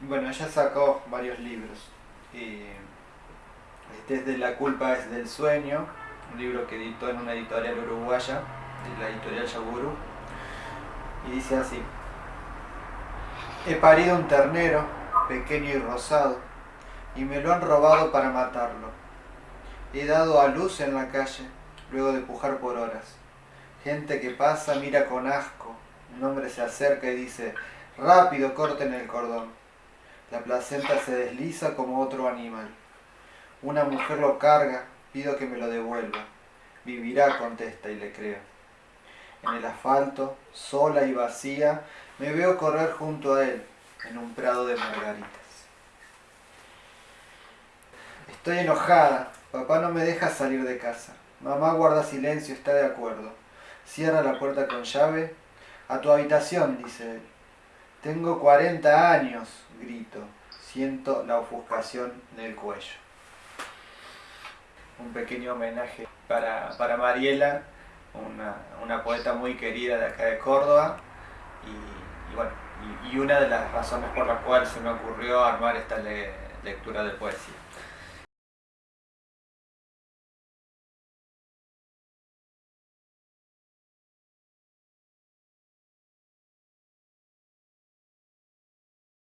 Bueno, ella sacó varios libros. este es de La culpa es del sueño, un libro que editó en una editorial uruguaya, de la editorial Yaguru. Y dice así, he parido un ternero, pequeño y rosado, y me lo han robado para matarlo. He dado a luz en la calle, luego de pujar por horas. Gente que pasa mira con asco, un hombre se acerca y dice, rápido corten el cordón. La placenta se desliza como otro animal. Una mujer lo carga, pido que me lo devuelva. Vivirá, contesta y le creo. En el asfalto, sola y vacía, me veo correr junto a él, en un prado de margaritas. Estoy enojada, papá no me deja salir de casa. Mamá guarda silencio, está de acuerdo. Cierra la puerta con llave. A tu habitación, dice él. Tengo 40 años, grito. Siento la ofuscación en el cuello. Un pequeño homenaje para, Mariela, una, poeta muy querida de acá de Córdoba. Y, y, una de las razones por las cuales se me ocurrió armar esta lectura de poesía.